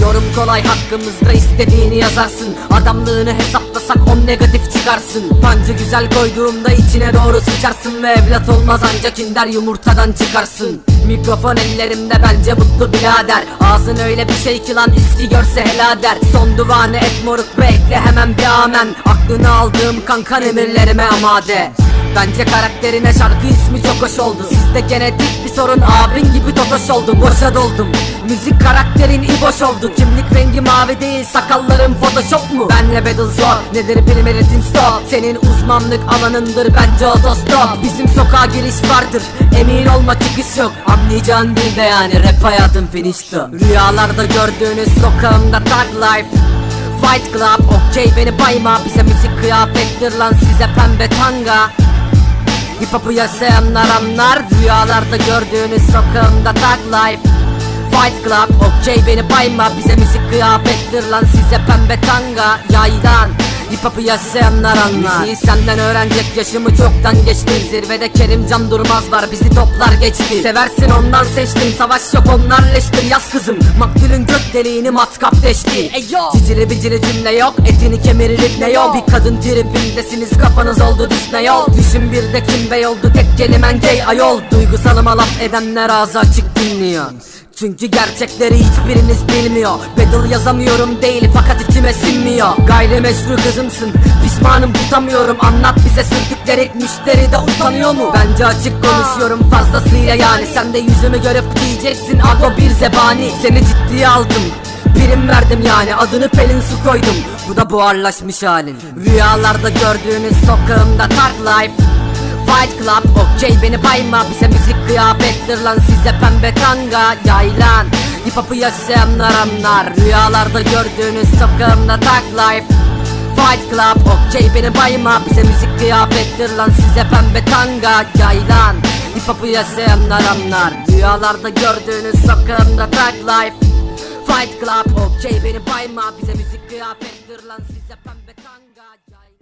Yorum kolay hakkımızda istediğini yazarsın. Adamlığını hesaplasak on negatif çıkarsın. Pancı güzel koyduğumda içine doğru sıçarsın Ve evlat olmaz ancak inder yumurtadan çıkarsın. Mikrofon ellerimde bence mutlu birader. Ağzın öyle bir şey ki lan üstü görse helal der. Son duvanı et moruk ve ekle hemen bir amen. Aklını aldığım kankan emirlerime amade. Bence karakterine şarkı ismi çok hoş oldu Sizde genetik bir sorun. Abin gibi totoş oldu Boşa doldum. Müzik karakterin iboş oldu. Kimlik rengi mavi değil sakallarım photoshop mu? Benle battle zor. Nedir bilmelisin stop? Senin uzmanlık alanındır bence otostop Bizim sokağa giriş vardır. Emin olma çıkış yok. Anlayacağın dilde yani. Rap hayatım finişti Rüyalarda gördüğünüz sokağımda tag life. Fight Club okey beni bayma. Bize müzik kıyafettir lan size pembe tanga Hip hop'u yaşayanlar anlar Rüyalarda gördüğünüz sokağımda tag life. Fight Club okey beni bayma Bize müzik kıyafettir lan size pembe tanga Yaylan Hip hop'u yaşayanlar anlar. Müziği senden öğrenecek yaşımı çoktan geçtim. Zirvede Kerimcan Durmaz var bizi toplar geçti. Seversin ondan seçtim. Savaş yok onlar leştir Yaz kızım. Maktulün gök deliğini matkap deşti. Cicili bicili cümle yok etini kemirir ne yol Bir kadın tribindesiniz kafanız oldu Disney yol. Düşün bir de kim bey oldu tek kelimen gay ayol. Duygusalıma laf edenler ağzı açık dinliyor çünkü gerçekleri hiçbiriniz bilmiyor. Battle yazamıyorum değil fakat içime sinmiyor. Gayrimeşru kızımsın pişmanım tutamıyorum. Anlat bize sürdükleri müşteri de utanıyor mu? Bence açık konuşuyorum fazlasıyla yani. Sen de yüzümü görüp diyeceksin ago bir zebani. Seni ciddiye aldım Prim verdim yani. Adını Pelin su koydum. Bu da buharlaşmış halin. Rüyalarda gördüğünüz sokağımda Tark Life Fight Club okey beni bayma. Bize müzik kıyafettir lan size pembe tanga Yaylan. Hip hop'u yaşayanlar anlar Rüyalarda gördüğünüz sokağımda tag life. Fight Club okey beni bayma. Bize müzik kıyafettir lan size pembe tanga Yaylan. Hip hop'u yaşayanlar anlar Rüyalarda gördüğünüz sokağımda tag life. Fight Club okey beni bayma. Bize müzik kıyafettir lan size pembe tanga Yaylan